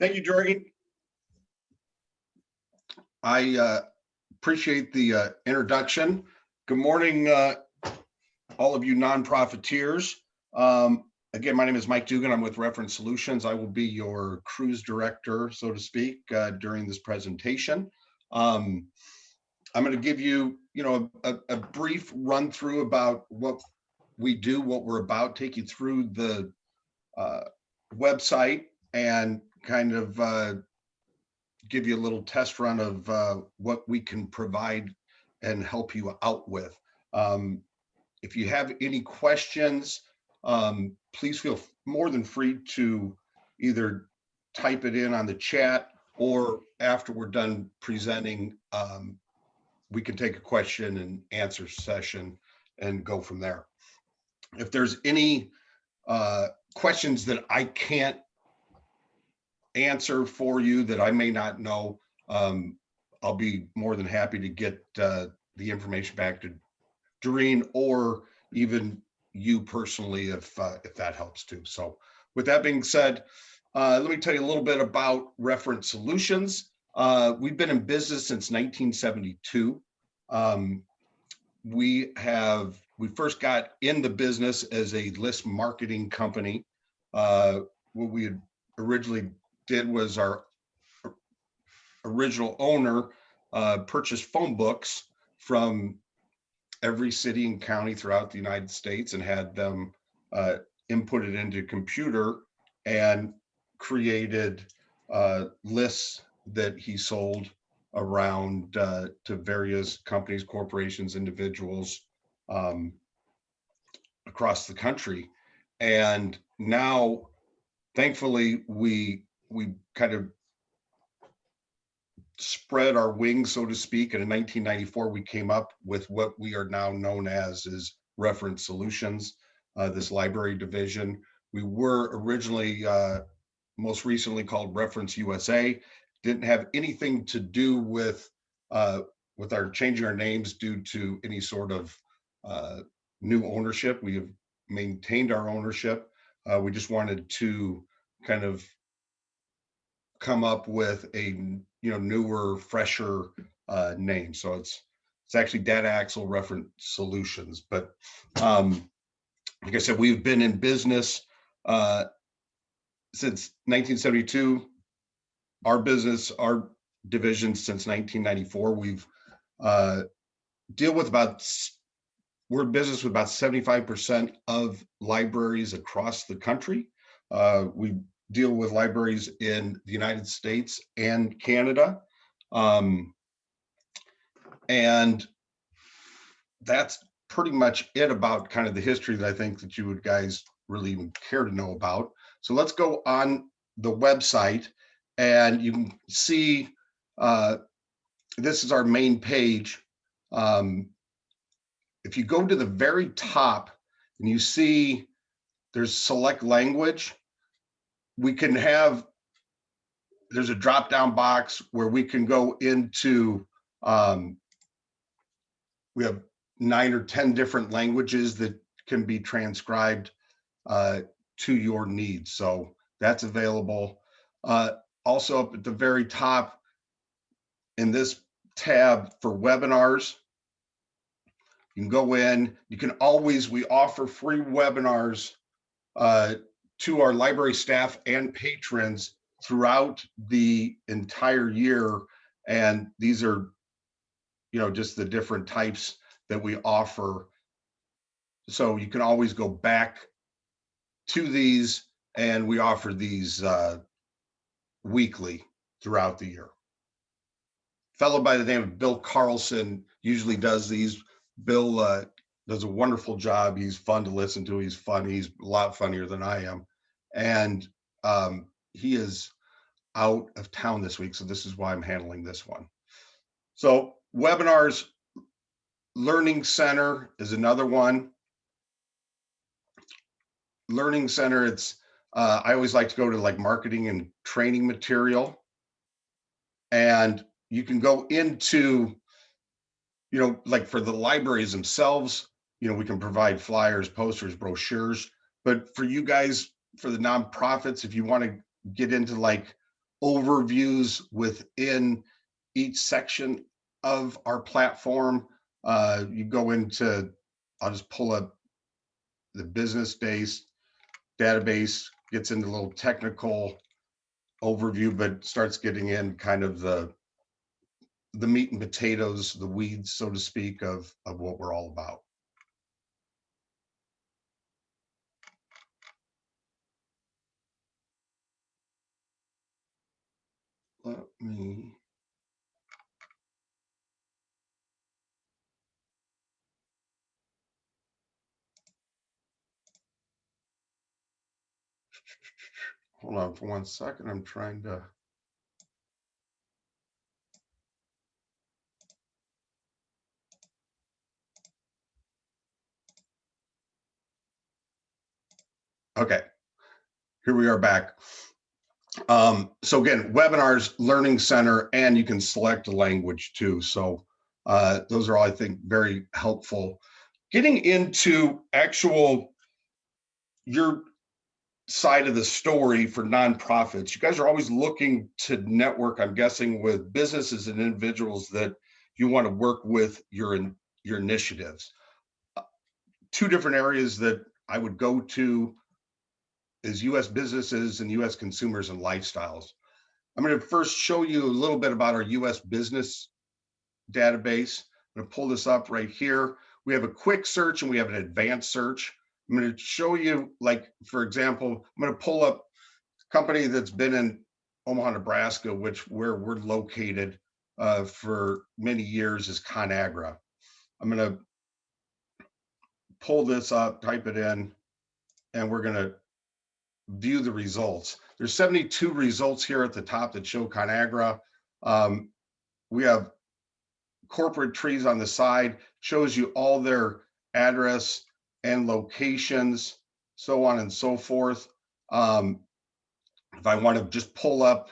Thank you, Jorgen. I uh, appreciate the uh, introduction. Good morning, uh, all of you non-profiteers. Um, Again, my name is Mike Dugan. I'm with Reference Solutions. I will be your cruise director, so to speak, uh, during this presentation. Um, I'm going to give you, you know, a, a brief run through about what we do, what we're about, take you through the uh, website and kind of uh, give you a little test run of uh, what we can provide and help you out with. Um, if you have any questions, um, please feel more than free to either type it in on the chat or after we're done presenting, um, we can take a question and answer session and go from there. If there's any uh, questions that I can't answer for you that I may not know, um, I'll be more than happy to get uh, the information back to Doreen or even you personally if uh, if that helps too. So with that being said, uh, let me tell you a little bit about Reference Solutions. Uh, we've been in business since 1972. Um, we have we first got in the business as a list marketing company. Uh, what we had originally did was our original owner uh, purchased phone books from every city and county throughout the United States and had them uh, inputted into computer and created uh, lists that he sold around uh, to various companies, corporations, individuals um, across the country. And now, thankfully, we we kind of spread our wings, so to speak. And in 1994, we came up with what we are now known as is Reference Solutions, uh, this library division. We were originally, uh, most recently called Reference USA. Didn't have anything to do with uh, with our changing our names due to any sort of uh, new ownership. We have maintained our ownership. Uh, we just wanted to kind of come up with a you know, newer, fresher uh, name. So it's it's actually Data Axle Reference Solutions. But um, like I said, we've been in business uh, since 1972. Our business, our division since 1994. We've uh, deal with about we're in business with about 75% of libraries across the country. Uh, we deal with libraries in the United States and Canada. Um, and that's pretty much it about kind of the history that I think that you would guys really even care to know about. So let's go on the website and you can see uh, this is our main page. Um, if you go to the very top and you see there's select language, we can have, there's a drop down box where we can go into, um, we have nine or 10 different languages that can be transcribed uh, to your needs. So that's available. Uh, also up at the very top in this tab for webinars, you can go in, you can always, we offer free webinars uh, to our library staff and patrons throughout the entire year. And these are, you know, just the different types that we offer. So you can always go back to these and we offer these uh, weekly throughout the year. Fellow by the name of Bill Carlson usually does these. Bill uh, does a wonderful job. He's fun to listen to. He's funny. He's a lot funnier than I am and um, he is out of town this week. So this is why I'm handling this one. So webinars, Learning Center is another one. Learning Center, it's, uh, I always like to go to like marketing and training material. And you can go into, you know, like for the libraries themselves, you know, we can provide flyers, posters, brochures. But for you guys for the nonprofits, if you want to get into like overviews within each section of our platform. Uh, you go into, I'll just pull up the business base database, gets into a little technical overview, but starts getting in kind of the the meat and potatoes, the weeds, so to speak, of, of what we're all about. Let me. Hold on for one second. I'm trying to. Okay, here we are back. Um, so again, webinars, learning center, and you can select a language too. So uh, those are all, I think, very helpful. Getting into actual your side of the story for nonprofits, you guys are always looking to network, I'm guessing, with businesses and individuals that you want to work with your, your initiatives. Uh, two different areas that I would go to is US businesses and US consumers and lifestyles. I'm going to first show you a little bit about our US business database. I'm going to pull this up right here. We have a quick search and we have an advanced search. I'm going to show you, like, for example, I'm going to pull up a company that's been in Omaha, Nebraska, which where we're located uh, for many years is ConAgra. I'm going to pull this up, type it in, and we're going to view the results. There's 72 results here at the top that show ConAgra. Um, we have corporate trees on the side, shows you all their address and locations, so on and so forth. Um, if I want to just pull up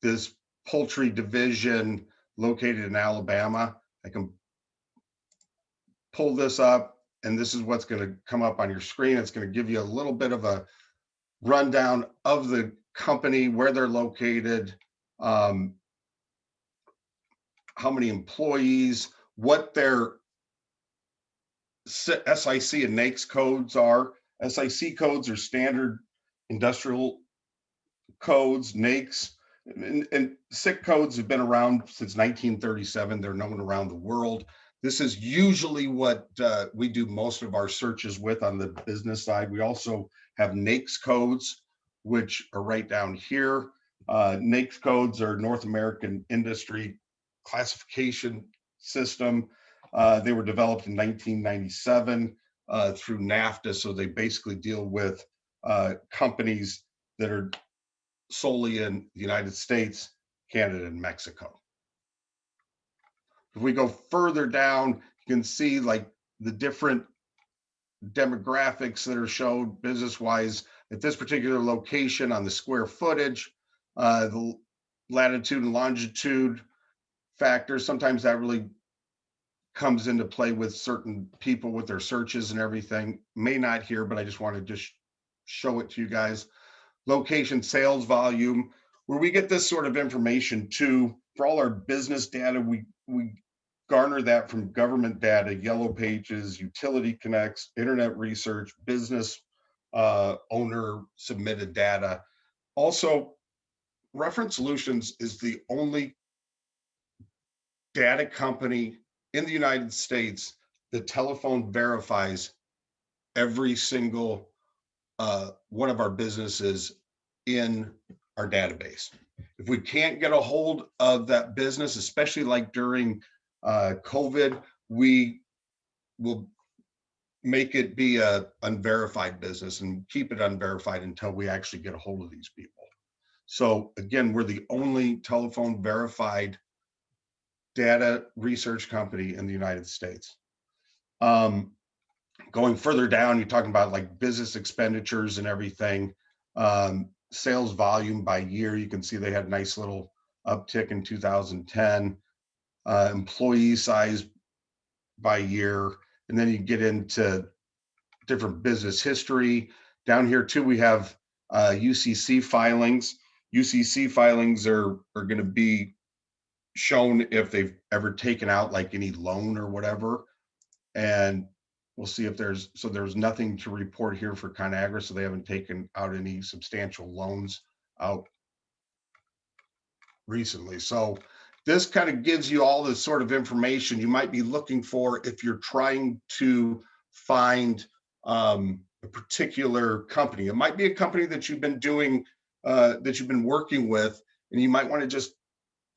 this poultry division located in Alabama, I can pull this up and this is what's going to come up on your screen. It's going to give you a little bit of a rundown of the company, where they're located, um, how many employees, what their SIC and NAICS codes are. SIC codes are standard industrial codes, NAICS, and, and SIC codes have been around since 1937. They're known around the world. This is usually what uh, we do most of our searches with on the business side. We also have NAICS codes, which are right down here. Uh, NAICS codes are North American Industry Classification System. Uh, they were developed in 1997 uh, through NAFTA, so they basically deal with uh, companies that are solely in the United States, Canada, and Mexico. If we go further down, you can see like the different demographics that are shown business-wise at this particular location on the square footage, uh, the latitude and longitude factors. Sometimes that really comes into play with certain people with their searches and everything. May not here, but I just want to just show it to you guys. Location, sales volume, where we get this sort of information too. For all our business data, we we garner that from government data, yellow pages, utility connects, internet research, business uh, owner submitted data. Also, Reference Solutions is the only data company in the United States that telephone verifies every single uh, one of our businesses in our database. If we can't get a hold of that business, especially like during uh, COVID, we will make it be a unverified business and keep it unverified until we actually get a hold of these people. So again, we're the only telephone verified data research company in the United States. Um, going further down, you're talking about like business expenditures and everything, um, sales volume by year. You can see they had a nice little uptick in 2010 uh, employee size by year, and then you get into different business history. Down here too, we have uh, UCC filings. UCC filings are, are gonna be shown if they've ever taken out like any loan or whatever. And we'll see if there's, so there's nothing to report here for ConAgra, so they haven't taken out any substantial loans out recently. So this kind of gives you all the sort of information you might be looking for if you're trying to find um, a particular company. It might be a company that you've been doing, uh, that you've been working with, and you might want to just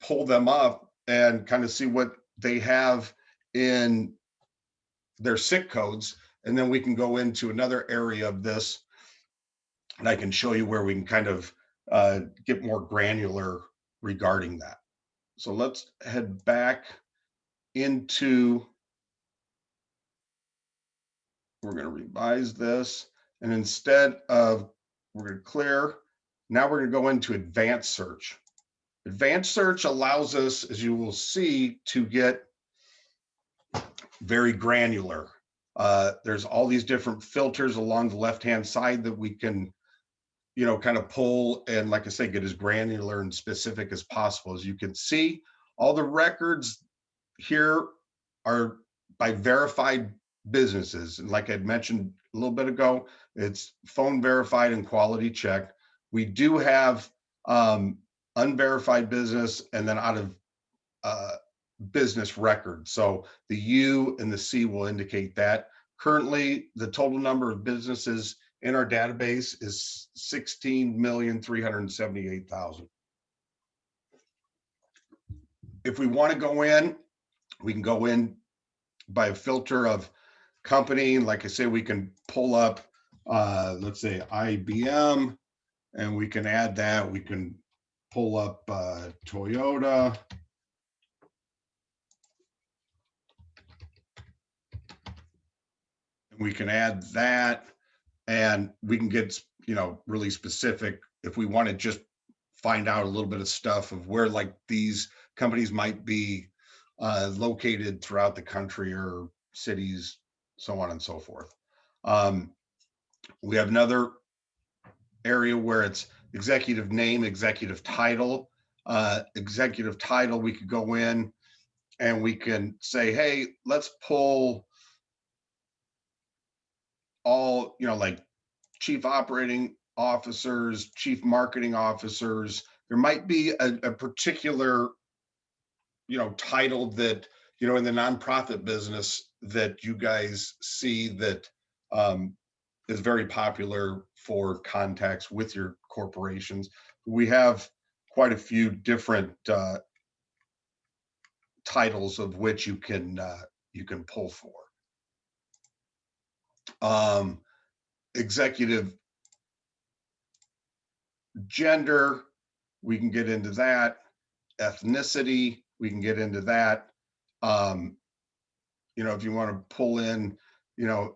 pull them up and kind of see what they have in their SIC codes. And then we can go into another area of this and I can show you where we can kind of uh, get more granular regarding that. So let's head back into, we're going to revise this. And instead of, we're going to clear, now we're going to go into advanced search. Advanced search allows us, as you will see, to get very granular. Uh, there's all these different filters along the left-hand side that we can, you know, kind of pull and like I say, get as granular and specific as possible. As you can see, all the records here are by verified businesses. And like I'd mentioned a little bit ago, it's phone verified and quality check. We do have um, unverified business and then out of uh, business record. So the U and the C will indicate that. Currently, the total number of businesses in our database is 16,378,000. If we want to go in, we can go in by a filter of company. Like I say, we can pull up, uh, let's say IBM, and we can add that. We can pull up uh, Toyota. And we can add that and we can get, you know, really specific if we want to just find out a little bit of stuff of where like these companies might be uh, located throughout the country or cities, so on and so forth. Um, we have another area where it's executive name, executive title. Uh, executive title, we could go in and we can say, hey, let's pull all, you know, like chief operating officers, chief marketing officers. There might be a, a particular, you know, title that, you know, in the nonprofit business that you guys see that um, is very popular for contacts with your corporations. We have quite a few different uh, titles of which you can uh, you can pull for. Um, executive gender, we can get into that. Ethnicity, we can get into that. Um, you know, if you want to pull in, you know,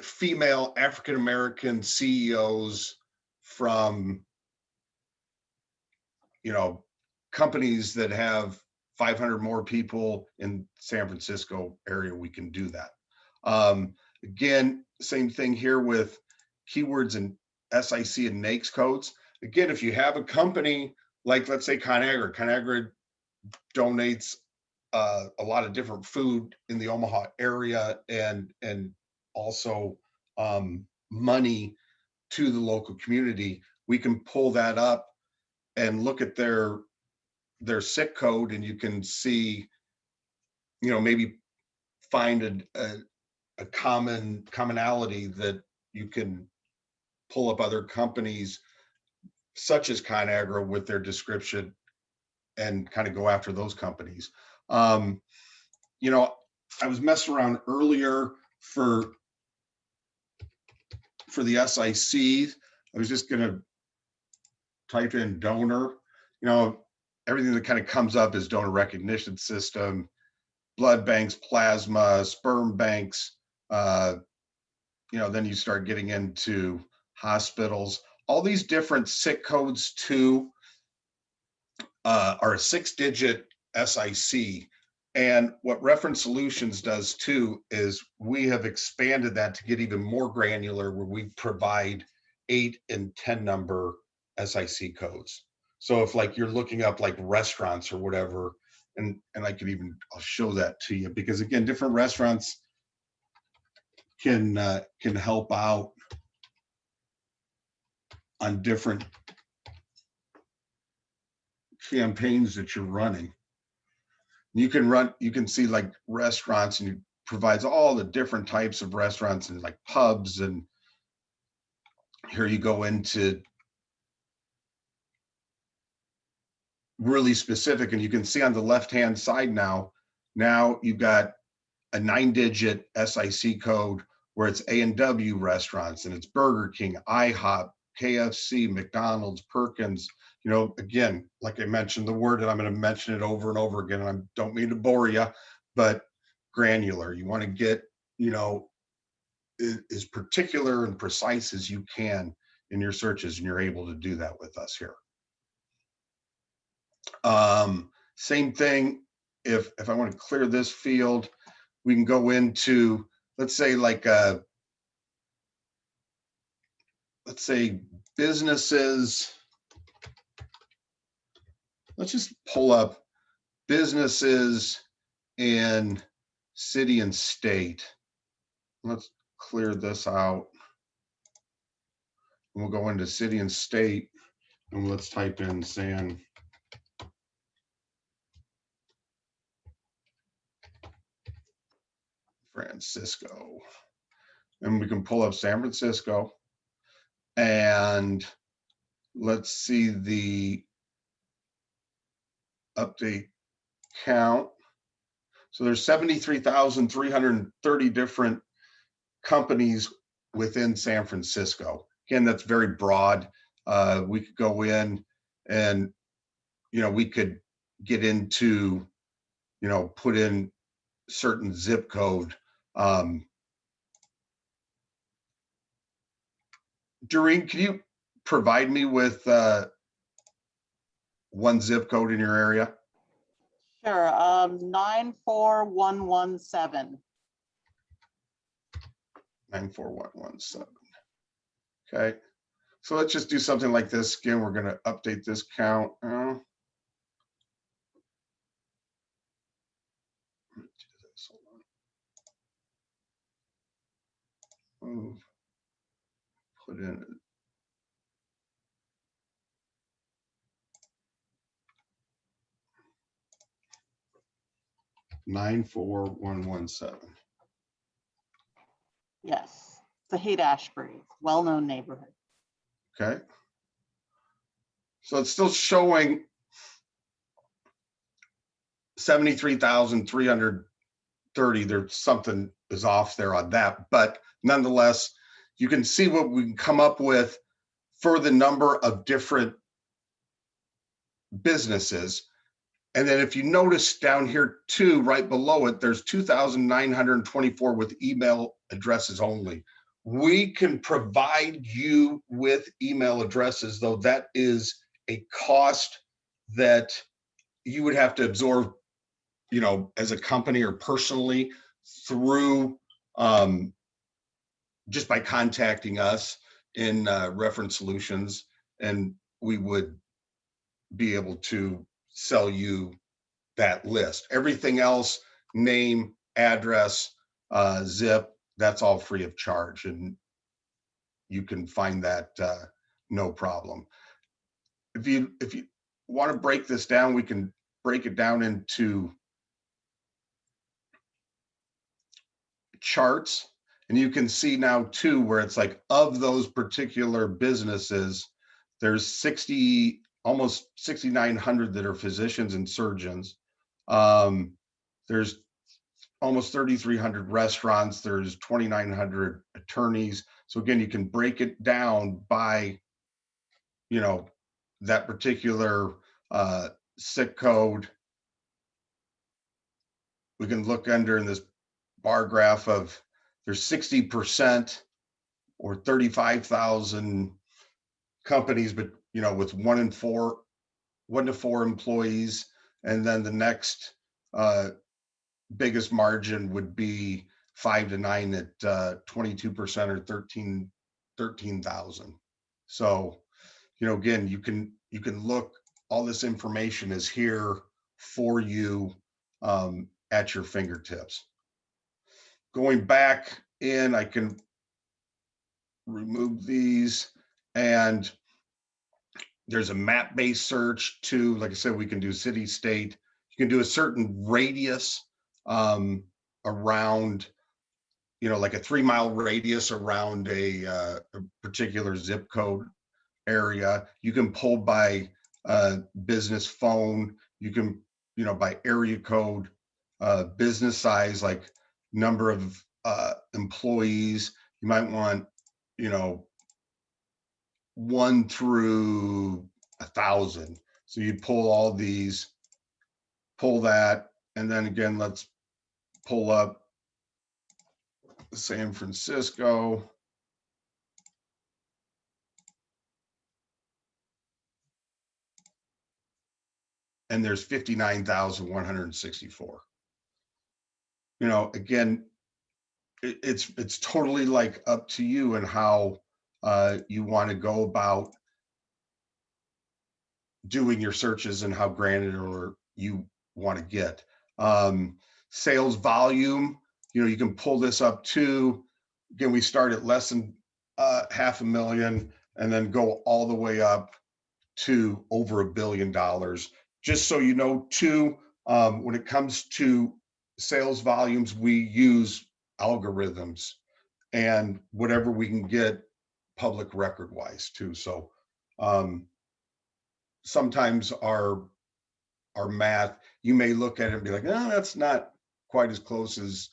female African American CEOs from, you know, companies that have 500 more people in San Francisco area, we can do that. Um, again, same thing here with keywords and SIC and NAICS codes. Again, if you have a company like, let's say ConAgra, ConAgra donates uh, a lot of different food in the Omaha area and and also um, money to the local community, we can pull that up and look at their their SIC code and you can see, you know, maybe find a, a, a common commonality that you can pull up other companies such as ConAgra with their description and kind of go after those companies. Um, you know, I was messing around earlier for for the SIC. I was just gonna type in donor. You know, everything that kind of comes up is donor recognition system, blood banks, plasma, sperm banks. Uh, you know, then you start getting into hospitals. All these different SIC codes too uh, are a six-digit SIC and what Reference Solutions does too is we have expanded that to get even more granular where we provide eight and 10 number SIC codes. So if like you're looking up like restaurants or whatever, and, and I could even, I'll show that to you because again, different restaurants can, uh, can help out on different campaigns that you're running. You can run, you can see like restaurants and it provides all the different types of restaurants and like pubs and here you go into really specific and you can see on the left hand side now, now you've got a nine digit SIC code where it's A and W restaurants and it's Burger King, IHOP, KFC, McDonald's, Perkins, you know, again, like I mentioned the word and I'm going to mention it over and over again. And I don't mean to bore you, but granular. You want to get, you know, as particular and precise as you can in your searches, and you're able to do that with us here. Um, same thing, if, if I want to clear this field, we can go into, let's say like, uh, let's say businesses. Let's just pull up businesses in city and state. Let's clear this out. And we'll go into city and state and let's type in San Francisco. And we can pull up San Francisco and let's see the update count. So there's 73,330 different companies within San Francisco. Again, that's very broad. Uh, we could go in and, you know, we could get into, you know, put in certain zip code. Um, Doreen, can you provide me with uh, one zip code in your area? Sure, um, nine, four, one, one, seven. 94117. Okay, so let's just do something like this. Again, we're going to update this count. Uh, Move. Put in nine four one one seven. Yes, the Haight Ashbury, well-known neighborhood. Okay. So it's still showing seventy-three thousand three hundred thirty. There's something is off there on that, but nonetheless, you can see what we can come up with for the number of different businesses. And then if you notice down here too, right below it, there's 2,924 with email addresses only. We can provide you with email addresses, though that is a cost that you would have to absorb, you know, as a company or personally through um, just by contacting us in uh, reference solutions and we would be able to sell you that list. Everything else, name, address, uh, zip, that's all free of charge and you can find that uh, no problem. If you if you want to break this down, we can break it down into charts. And you can see now too, where it's like of those particular businesses, there's 60, almost 6,900 that are physicians and surgeons. Um, there's almost 3,300 restaurants. There's 2,900 attorneys. So again, you can break it down by, you know, that particular uh, SIC code. We can look under in this bar graph of there's 60% or 35,000 companies, but you know, with one in four, one to four employees. And then the next uh, biggest margin would be five to nine at uh, 22% or 13, 13,000. So you know, again, you can, you can look, all this information is here for you um, at your fingertips. Going back in, I can remove these and there's a map-based search too. Like I said, we can do city, state. You can do a certain radius um, around, you know, like a three mile radius around a, uh, a particular zip code area. You can pull by uh, business phone. You can, you know, by area code, uh, business size, like number of uh, employees. You might want, you know, one through a thousand. So you'd pull all these, pull that, and then again, let's pull up San Francisco. And there's 59,164. You know, again, it, it's, it's totally like up to you and how uh, you want to go about doing your searches and how granular you want to get. Um, sales volume, you know, you can pull this up to, again, we start at less than uh, half a million and then go all the way up to over a billion dollars. Just so you know, too, um, when it comes to sales volumes, we use algorithms and whatever we can get public record wise too. So um, sometimes our our math, you may look at it and be like, no, that's not quite as close as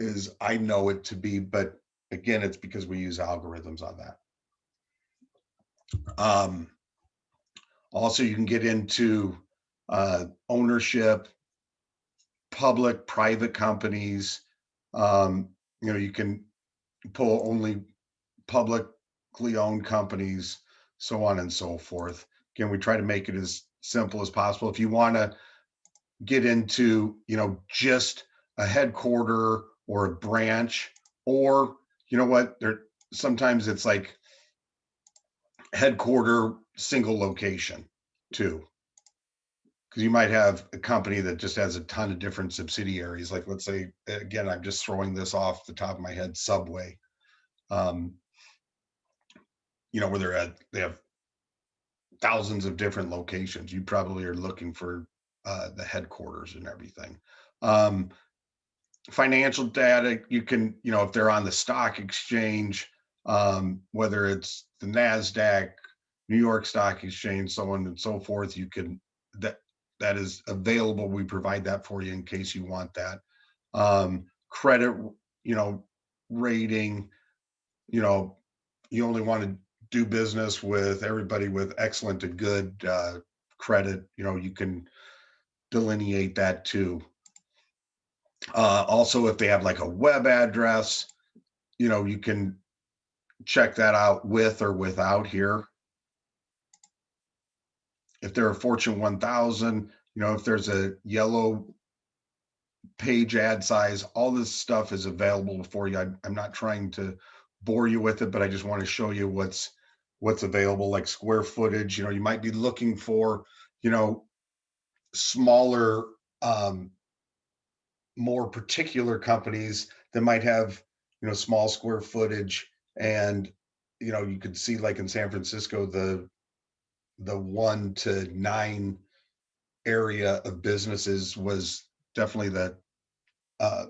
as I know it to be. But again, it's because we use algorithms on that. Um, also, you can get into uh, ownership, public, private companies. Um, you know, you can pull only publicly owned companies, so on and so forth. Again, we try to make it as simple as possible. If you want to get into, you know, just a headquarter or a branch, or you know what, there sometimes it's like headquarter single location too. Because you might have a company that just has a ton of different subsidiaries. Like let's say, again, I'm just throwing this off the top of my head, Subway. Um, you know, where they're at, they have thousands of different locations. You probably are looking for uh, the headquarters and everything. Um, financial data, you can, you know, if they're on the stock exchange, um, whether it's the NASDAQ, New York Stock Exchange, so on and so forth, you can, that that is available. We provide that for you in case you want that. Um, credit, you know, rating, you know, you only want to do business with everybody with excellent to good uh, credit. You know, you can delineate that too. Uh, also, if they have like a web address, you know, you can check that out with or without here. If they're a Fortune 1000, you know, if there's a yellow page ad size, all this stuff is available for you. I, I'm not trying to bore you with it, but I just want to show you what's what's available, like square footage. You know, you might be looking for, you know, smaller, um, more particular companies that might have, you know, small square footage. And, you know, you could see like in San Francisco, the the one to nine area of businesses was definitely the uh,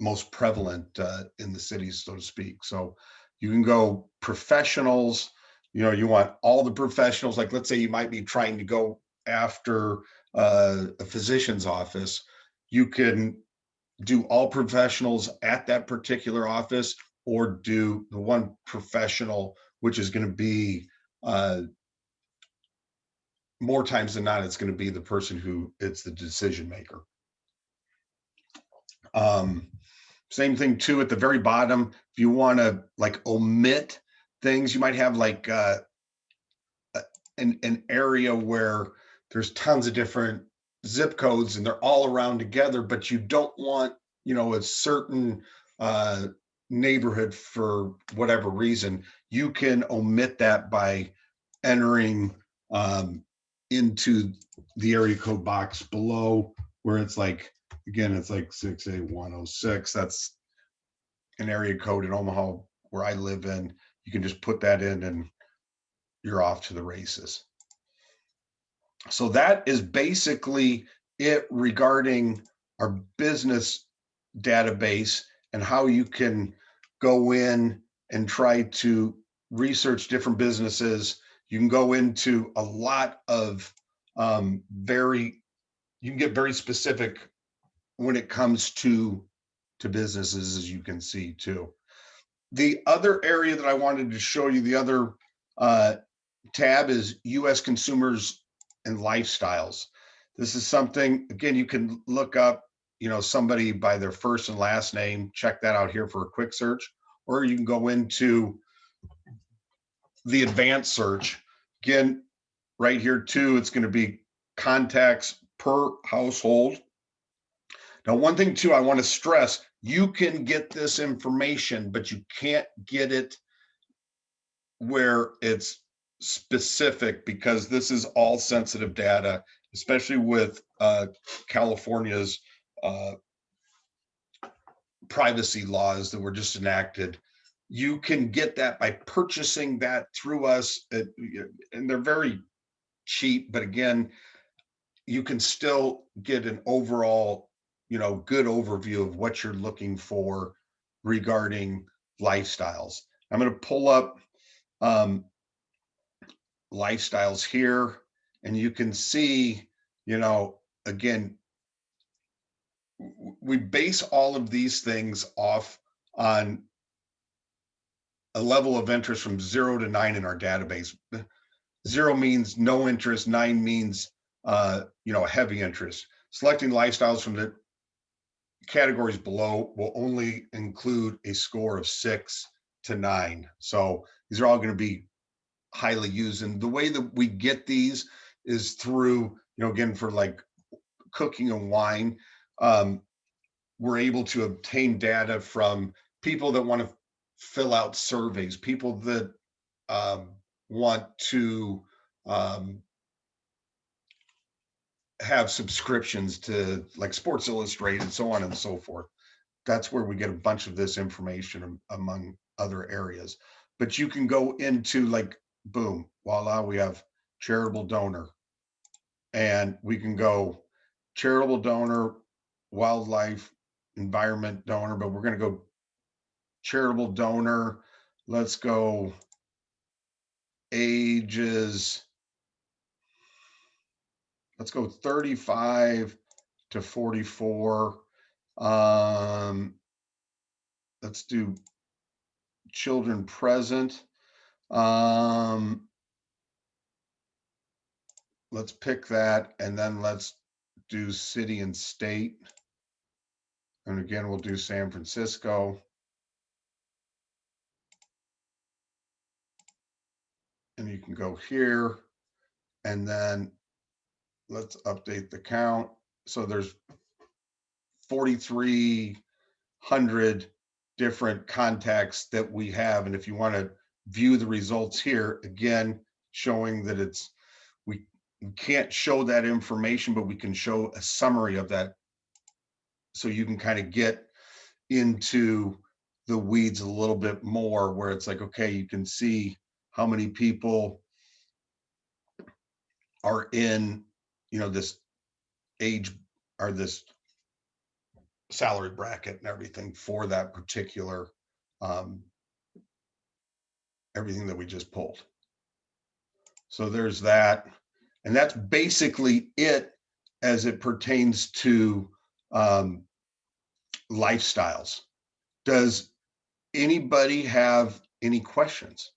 most prevalent uh, in the cities, so to speak. So you can go professionals, you know, you want all the professionals, like let's say you might be trying to go after uh, a physician's office, you can do all professionals at that particular office or do the one professional, which is going to be uh, more times than not, it's going to be the person who it's the decision maker. Um, same thing too at the very bottom. If you want to like omit things, you might have like uh, an an area where there's tons of different zip codes and they're all around together, but you don't want you know a certain uh, neighborhood for whatever reason. You can omit that by entering um, into the area code box below where it's like, again, it's like six eight one oh six. That's an area code in Omaha where I live in. You can just put that in and you're off to the races. So that is basically it regarding our business database and how you can go in and try to research different businesses. You can go into a lot of um, very, you can get very specific when it comes to to businesses, as you can see too. The other area that I wanted to show you, the other uh, tab is U.S. consumers and lifestyles. This is something, again, you can look up, you know, somebody by their first and last name, check that out here for a quick search, or you can go into the advanced search. Again, right here too, it's going to be contacts per household. Now, one thing too, I want to stress, you can get this information, but you can't get it where it's specific because this is all sensitive data, especially with uh, California's uh, privacy laws that were just enacted. You can get that by purchasing that through us, at- and they're very cheap. But again, you can still get an overall, you know, good overview of what you're looking for regarding lifestyles. I'm going to pull up um, lifestyles here and you can see, you know, again, we base all of these things off on a level of interest from zero to nine in our database. Zero means no interest, nine means, uh, you know, heavy interest. Selecting lifestyles from the categories below will only include a score of six to nine. So these are all going to be highly used. And the way that we get these is through, you know, again, for like cooking and wine, um, we're able to obtain data from people that want to fill out surveys, people that um, want to um, have subscriptions to like Sports Illustrated, and so on and so forth. That's where we get a bunch of this information among other areas. But you can go into like, boom, voila, we have charitable donor. And we can go charitable donor, wildlife, environment donor, but we're gonna go charitable donor. Let's go ages. Let's go 35 to 44. Um, let's do children present. Um, let's pick that and then let's do city and state. And again, we'll do San Francisco. And you can go here and then let's update the count. So there's 4,300 different contacts that we have. And if you want to view the results here, again, showing that it's, we can't show that information, but we can show a summary of that. So you can kind of get into the weeds a little bit more where it's like, okay, you can see how many people are in, you know, this age or this salary bracket and everything for that particular um everything that we just pulled. So there's that. And that's basically it as it pertains to um lifestyles. Does anybody have any questions?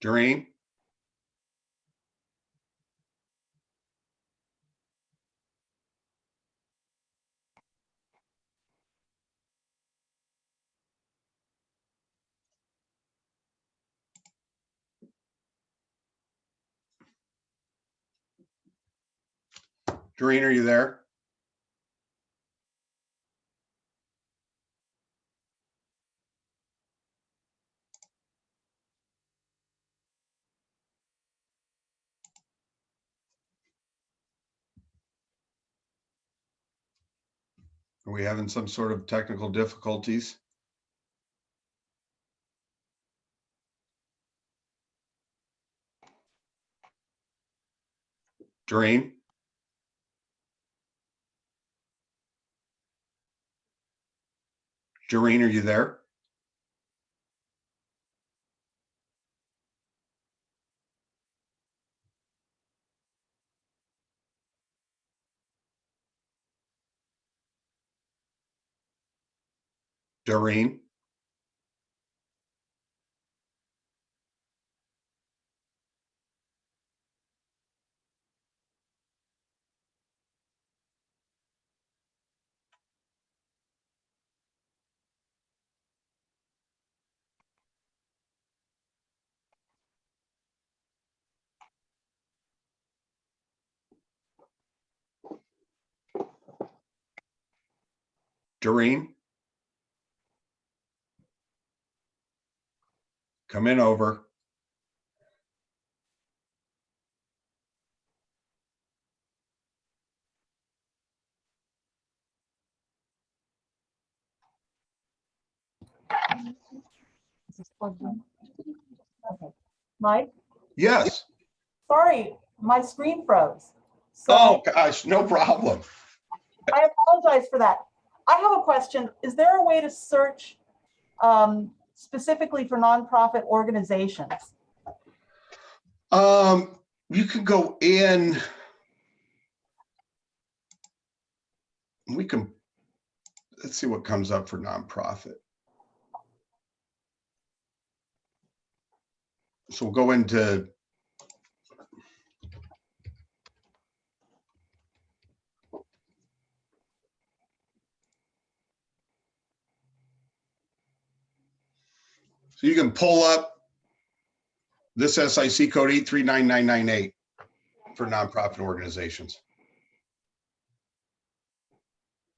Doreen? Doreen, are you there? Are we having some sort of technical difficulties? Doreen? Doreen, are you there? Doreen? Doreen? Come in over. Is this plugged in? Okay. Mike, Yes. sorry, my screen froze. So Oh, gosh, no problem. I apologize for that. I have a question. Is there a way to search um, specifically for nonprofit organizations? Um, you can go in. We can, let's see what comes up for nonprofit. So we'll go into. So you can pull up this SIC code eight three nine nine nine eight for nonprofit organizations.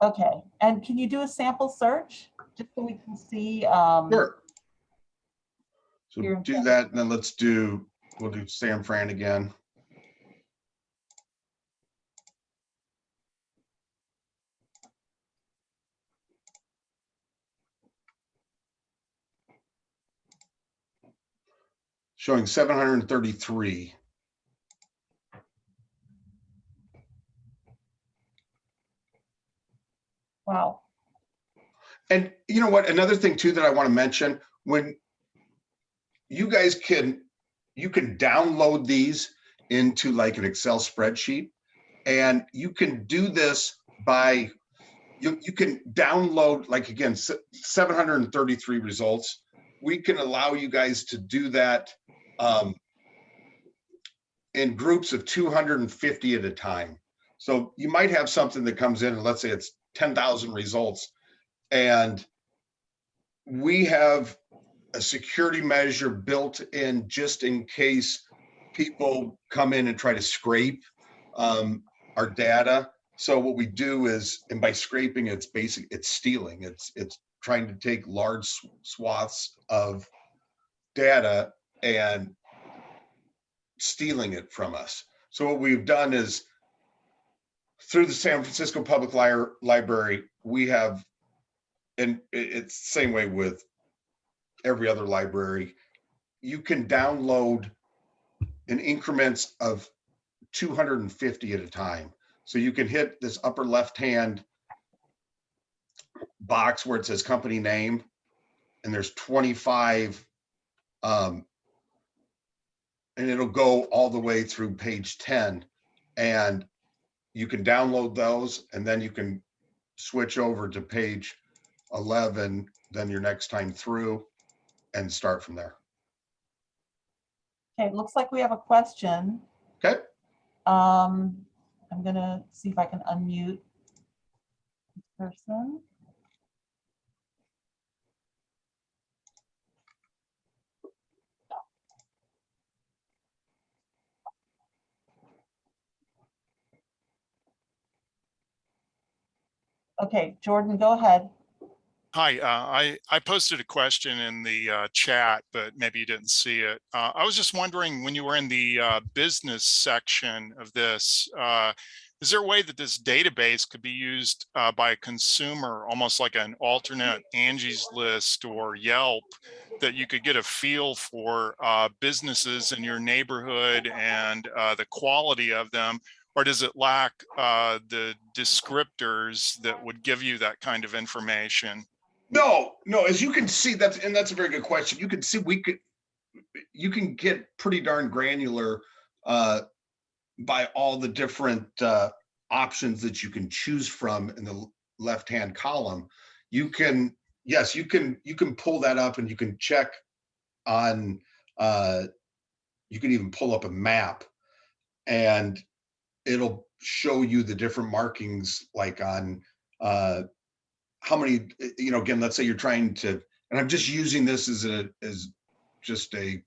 Okay, and can you do a sample search? Just so we can see. um, Sure. So do that, and then let's do, we'll do San Fran again. Showing seven hundred and thirty-three. Wow, And you know what? Another thing too that I want to mention, when you guys can, you can download these into like an Excel spreadsheet. And you can do this by, you, you can download, like again, 733 results. We can allow you guys to do that um, in groups of 250 at a time. So you might have something that comes in and let's say it's 10,000 results. And we have a security measure built in just in case people come in and try to scrape um, our data. So what we do is, and by scraping, it's basic, it's stealing. It's, it's trying to take large swaths of data and stealing it from us. So what we've done is through the San Francisco Public Li- Library, we have, and it's the same way with every other library, you can download in increments of 250 at a time. So you can hit this upper left-hand box where it says company name, and there's 25, um, and it'll go all the way through page 10. And you can download those and then you can switch over to page 11, then your next time through and start from there. okay, it looks like we have a question. Okay. Um, I'm gonna see if I can unmute this person. Okay, Jordan, go ahead. Hi, uh, I, I posted a question in the uh, chat, but maybe you didn't see it. Uh, I was just wondering, when you were in the uh, business section of this, uh, Is there a way that this database could be used uh, by a consumer, almost like an alternate Angie's List or Yelp, that you could get a feel for businesses in your neighborhood and the quality of them? Or does it lack uh, the descriptors that would give you that kind of information? No, no, as you can see, that's, and that's a very good question. You can see, we could, you can get pretty darn granular uh, by all the different uh, options that you can choose from in the left-hand column. You can, yes, you can, you can pull that up and you can check on, uh, you can even pull up a map and it'll show you the different markings like on uh, how many, uh, you know, again, let's say you're trying to, and I'm just using this as a, as just a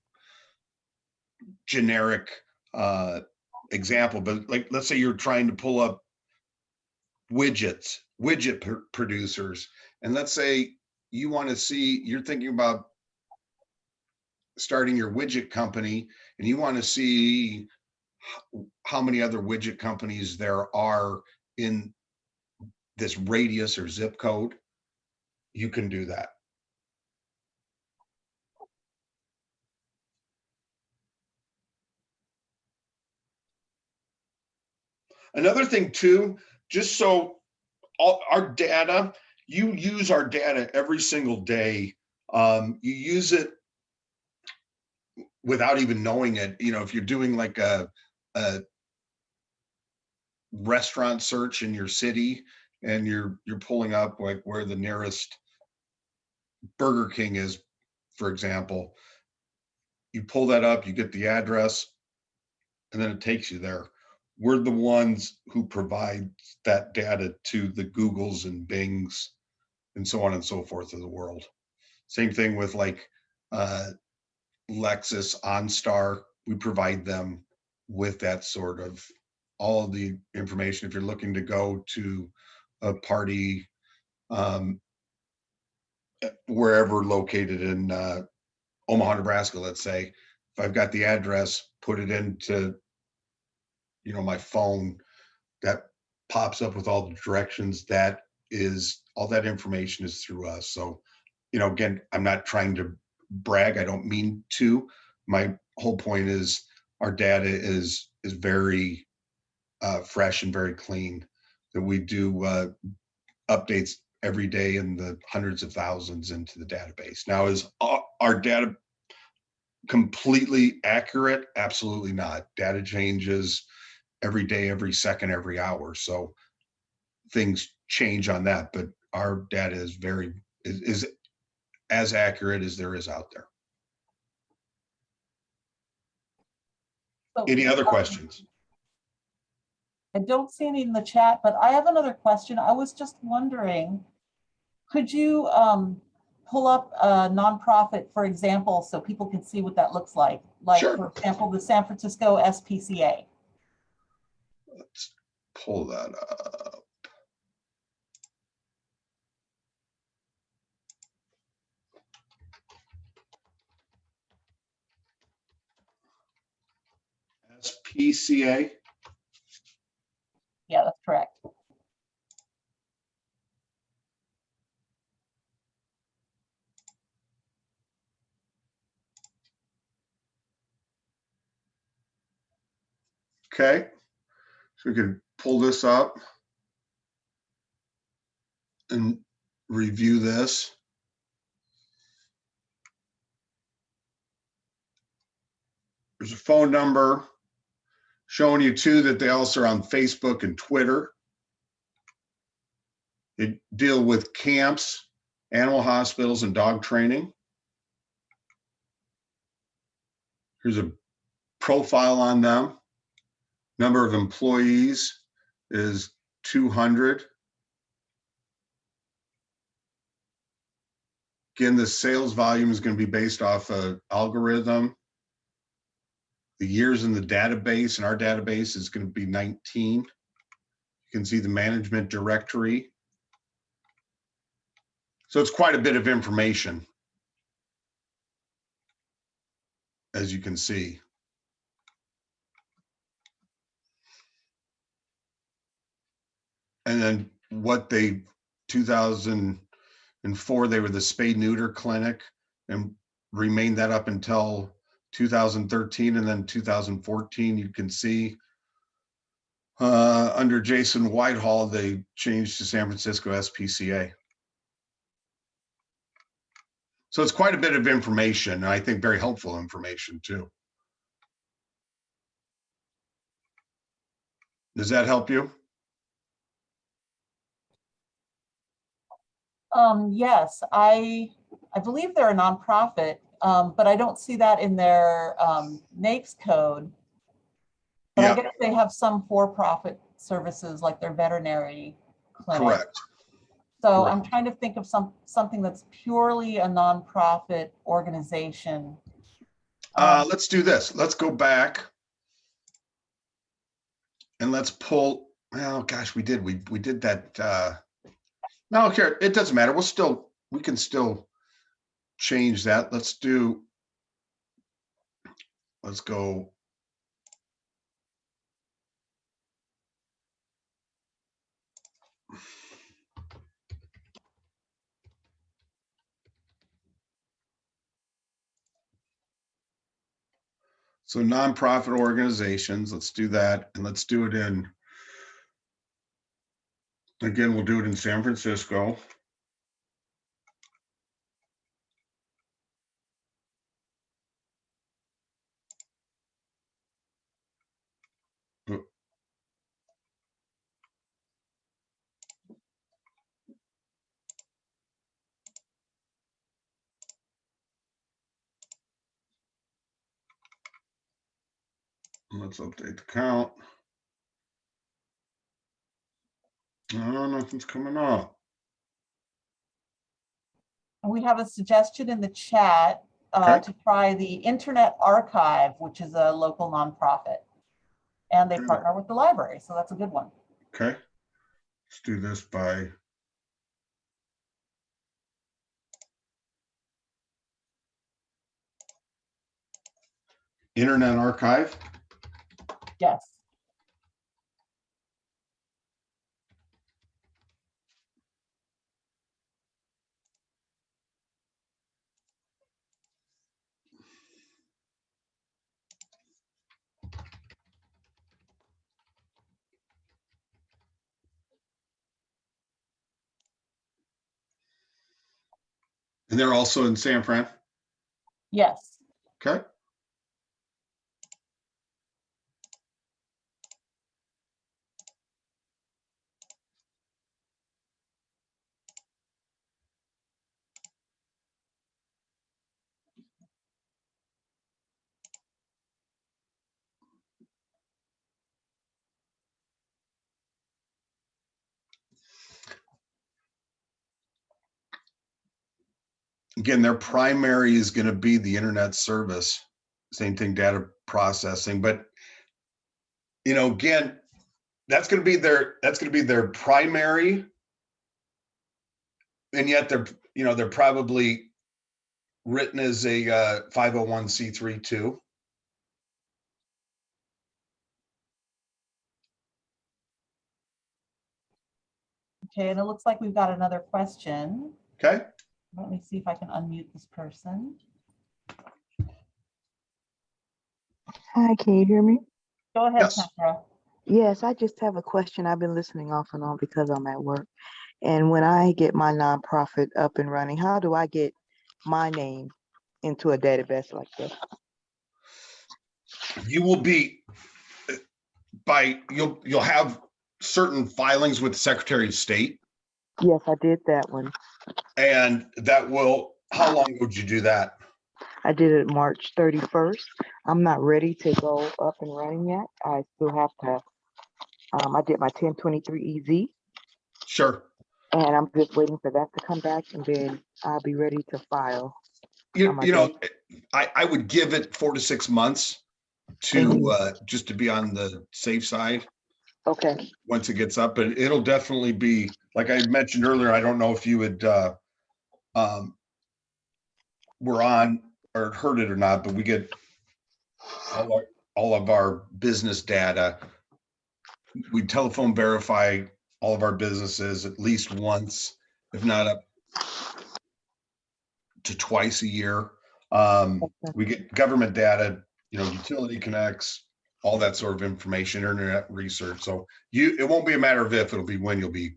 generic uh, example, but like, let's say you're trying to pull up widgets, widget pr- producers, and let's say you want to see, you're thinking about starting your widget company and you want to see how many other widget companies there are in this radius or zip code, you can do that. Another thing too, just so all our data, you use our data every single day. Um, you use it without even knowing it. You know, if you're doing like a, a restaurant search in your city and you're, you're pulling up like where the nearest Burger King is, for example, you pull that up, you get the address, and then it takes you there. We're the ones who provide that data to the Googles and Bings and so on and so forth of the world. Same thing with like uh, Lexus, OnStar, we provide them with that sort of all the information. If you're looking to go to a party um, eh, wherever located in uh, Omaha, Nebraska, let's say, if I've got the address, put it into, you know, my phone, that pops up with all the directions. That is, all that information is through us. So, you know, again, I'm not trying to brag. I don't mean to. My whole point is our data is, is very uh, fresh and very clean. That we do uh, updates every day in the hundreds of thousands into the database. Now, is our, data completely accurate? Absolutely not. Data changes every day, every second, every hour. So things change on that, but our data is very, is, is as accurate as there is out there. So, Any other questions? I don't see any in the chat, but I have another question. I was just wondering, could you um, pull up a nonprofit, for example, so people can see what that looks like? Like, Sure. for example, the San Francisco SPCA. Let's pull that up. SPCA, Yeah, that's correct. okay. So we can pull this up and review this. There's a phone number showing you too that they also are on Facebook and Twitter. They deal with camps, animal hospitals and dog training. Here's a profile on them. Number of employees is 200. Again, the sales volume is going to be based off a algorithm. The years in the database, and our database is going to be 19. You can see the management directory. So it's quite a bit of information. As you can see. And then what they, two thousand and four, they were the spay neuter clinic and remained that up until two thousand thirteen and then two thousand fourteen, you can see. Uh, under Jason Whitehall, they changed to San Francisco SPCA. So it's quite a bit of information, I think very helpful information too. Does that help you? Um, yes, I, I believe they're a nonprofit, um, but I don't see that in their, um, NAICS code. But I guess they have some for-profit services like their veterinary clinic. Correct. So correct. I'm trying to think of some, something that's purely a nonprofit organization. Uh, Um, let's do this. Let's go back. And let's pull, well, gosh, we did, we, we did that, uh. No, here, it doesn't matter. We'll still, we can still change that. Let's do. Let's go. So nonprofit organizations, let's do that, and let's do it in. Again, we'll do it in San Francisco. Let's update the count. Oh, nothing's coming up. We have a suggestion in the chat uh, Okay. to try the Internet Archive, which is a local nonprofit. And they partner with the library, so that's a good one. Okay. Let's do this by. Internet Archive. Yes. And they're also in San Fran. Yes. Okay. Again, their primary is going to be the internet service. Same thing, data processing, but you know, again, that's going to be their, that's going to be their primary. And yet they're, you know, they're probably written as a uh, 501c3 too. Okay, and it looks like we've got another question. Okay, Let me see if I can unmute this person. Hi, can you hear me? Go ahead, Yes. Sandra. Yes, I just have a question. I've been listening off and on because I'm at work. And when I get my nonprofit up and running, how do I get my name into a database like this? you will be by, you'll, you'll have certain filings with the Secretary of State. Yes, I did that one. And that will, how long would you do that? I did it March 31st. I'm not ready to go up and running yet. I still have to. Um, I did my 1023 EZ Sure. and I'm just waiting for that to come back and then I'll be ready to file. You, you know, I, I would give it four to six months to, Mhm. uh, just to be on the safe side Okay, once it gets up, but it'll definitely be, like I mentioned earlier, I don't know if you would, uh, um, were on or heard it or not, but we get all our, all of our business data. We telephone verify all of our businesses at least once, if not up to twice a year. Um, we get government data, you know, utility connects, all that sort of information, internet research. So you, it won't be a matter of if, it'll be when you'll be,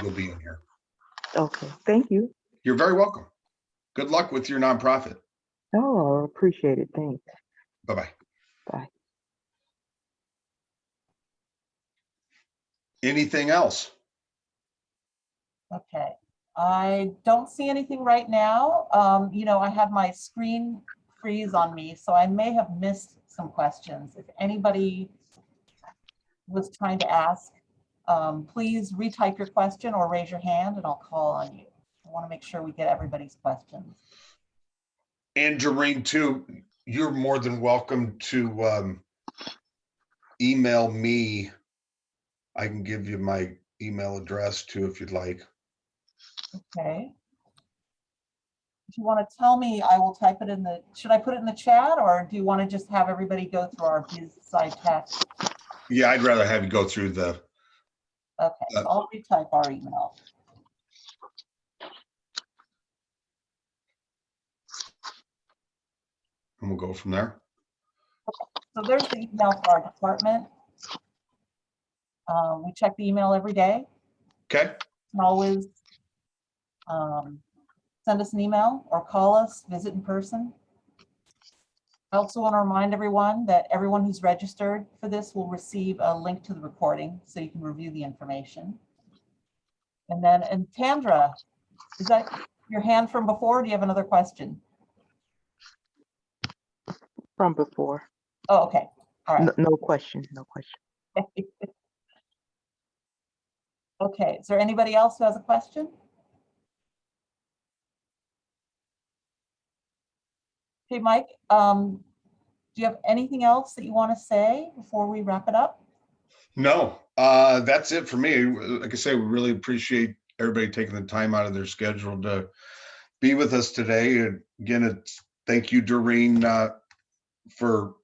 you'll be in here. Okay, thank you. You're very welcome. Good luck with your nonprofit. Oh, I appreciate it. Thanks. Bye-bye. Bye. Anything else? Okay, I don't see anything right now. Um, you know, I have my screen freeze on me, so I may have missed some questions. If anybody was trying to ask, um, please retype your question or raise your hand and I'll call on you. I want to make sure we get everybody's questions. And Doreen too, you're more than welcome to um email me. I can give you my email address too, if you'd like. Okay. If you want to tell me, I will type it in the, should I put it in the chat or do you want to just have everybody go through our biz side text? Yeah, I'd rather have you go through the, Okay, so Uh, I'll retype our email. and we'll go from there. So there's the email for our department. Um, we check the email every day. Okay, can always um, send us an email or call us, visit in person. I also want to remind everyone that everyone who's registered for this will receive a link to the recording so you can review the information. And then, and Tandra, is that your hand from before? or Do you have another question? From before. Oh, okay, all right. No, no question, no question. Okay, is there anybody else who has a question? Okay, Mike, um, do you have anything else that you want to say before we wrap it up? no, uh, that's it for me. Like I say, we really appreciate everybody taking the time out of their schedule to be with us today. And Again, thank you, Doreen, uh, for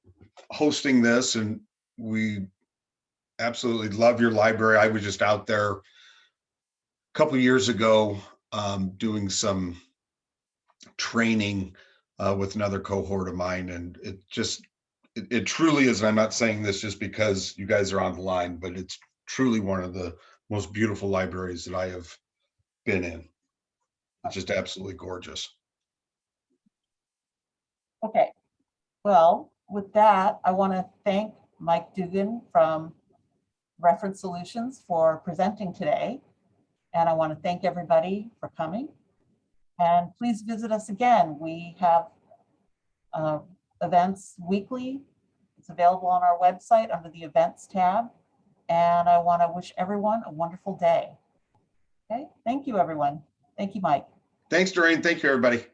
hosting this and we absolutely love your library. I was just out there a couple years ago, um, doing some training uh, with another cohort of mine and it just, it, it truly is, and I'm not saying this just because you guys are on the line, but it's truly one of the most beautiful libraries that I have been in. It's just absolutely gorgeous. Okay, well, with that, I want to thank Mike Dugan from Reference Solutions for presenting today. And I want to thank everybody for coming. And please visit us again. We have uh, events weekly. It's available on our website under the Events tab. And I want to wish everyone a wonderful day. Okay, thank you, everyone. Thank you, Mike. Thanks, Doreen. Thank you, everybody.